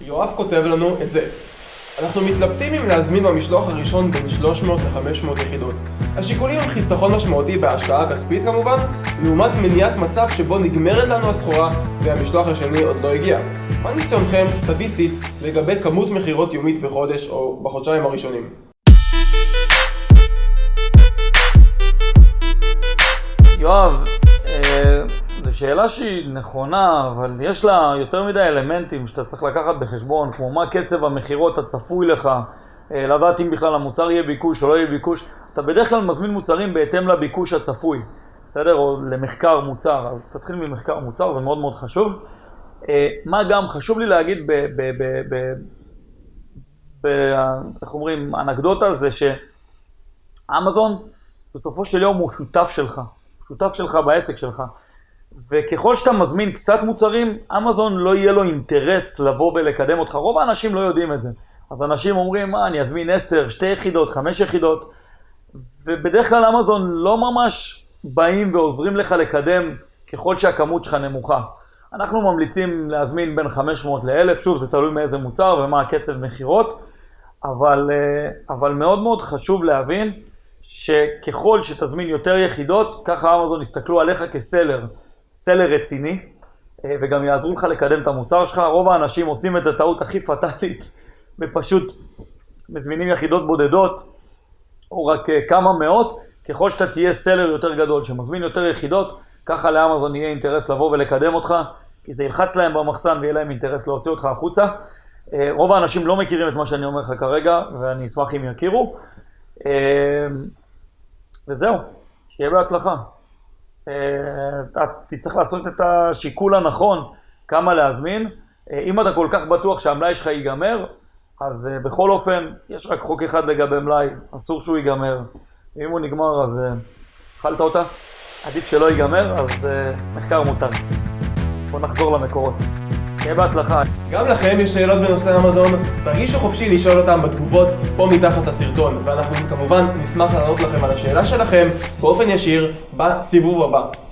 יואב כותב לנו את זה. אנחנו מתלבטים אם להזמין במשלוח הראשון בין 300 ל-500 יחידות. השיקולים הם חיסכון משמעותי בהשקעה הכספית כמובן, לעומת מניעת מצב שבו נגמרת לנו הסחורה והמשלוח השני עוד לא הגיע. מה ניסיונכם, סטטיסטית, לגבי כמות מכירות יומית בחודש או בחודשיים הראשונים? שאלה שהיא נכונה, אבל יש לה יותר מדי אלמנטים שאתה צריך לקחת בחשבון, כמו מה קצב המכירות הצפוי לך, אה, לדעת אם בכלל המוצר יהיה ביקוש או לא יהיה ביקוש. אתה בדרך כלל מזמין מוצרים בהתאם לביקוש הצפוי, בסדר? או למחקר מוצר, אז תתחיל ממחקר מוצר, זה מאוד מאוד חשוב. אה, מה גם, חשוב לי להגיד, ב, ב, ב, ב, איך אומרים, אנקדוטה, זה שאמזון בסופו של יום הוא שותף שלך, שותף שלך בעסק שלך. וככל שאתה מזמין קצת מוצרים, אמזון לא יהיה לו אינטרס לבוא ולקדם אותך. רוב האנשים לא יודעים את זה. אז אנשים אומרים, מה, אני אזמין 10, 2 יחידות, 5 יחידות, ובדרך כלל אמזון לא ממש באים ועוזרים לך לקדם ככל שהכמות שלך נמוכה. אנחנו ממליצים להזמין בין 500 ל-1000, שוב, זה תלוי מאיזה מוצר ומה הקצב מכירות, אבל, אה, אבל מאוד מאוד חשוב להבין שככל שתזמין יותר יחידות, ככה אמזון יסתכלו עליך כסלר, סלר רציני, אה, וגם יעזרו לך לקדם את המוצר שלך. רוב האנשים עושים את הטעות הכי פטאלית, ופשוט מזמינים יחידות בודדות, או רק אה, כמה מאות, ככל שאתה תהיה סלר יותר גדול, שמזמין יותר יחידות, ככה לאמזון יהיה אינטרס לבוא ולקדם אותך, כי זה ילחץ להם במחסן ויהיה להם אינטרס להוציא אותך החוצה. אה, רוב האנשים לא מכירים את מה שאני אומר לך כרגע, ואני אשמח אם יכירו. וזהו, שיהיה בהצלחה. אתה תצטרך לעשות את השיקול הנכון כמה להזמין. אם אתה כל כך בטוח שהמלאי שלך ייגמר, אז בכל אופן, יש רק חוק אחד לגבי מלאי, אסור שהוא ייגמר. אם הוא נגמר, אז אכלת אותה. עדיף שלא ייגמר, אז מחקר מוצר. בואו נחזור למקורות. שיהיה בהצלחה. גם לכם יש שאלות בנושא אמזון? תרגישו חופשי לשאול אותם בתגובות פה מתחת הסרטון, ואנחנו כמובן נשמח לענות לכם על השאלה שלכם באופן ישיר בסיבוב הבא.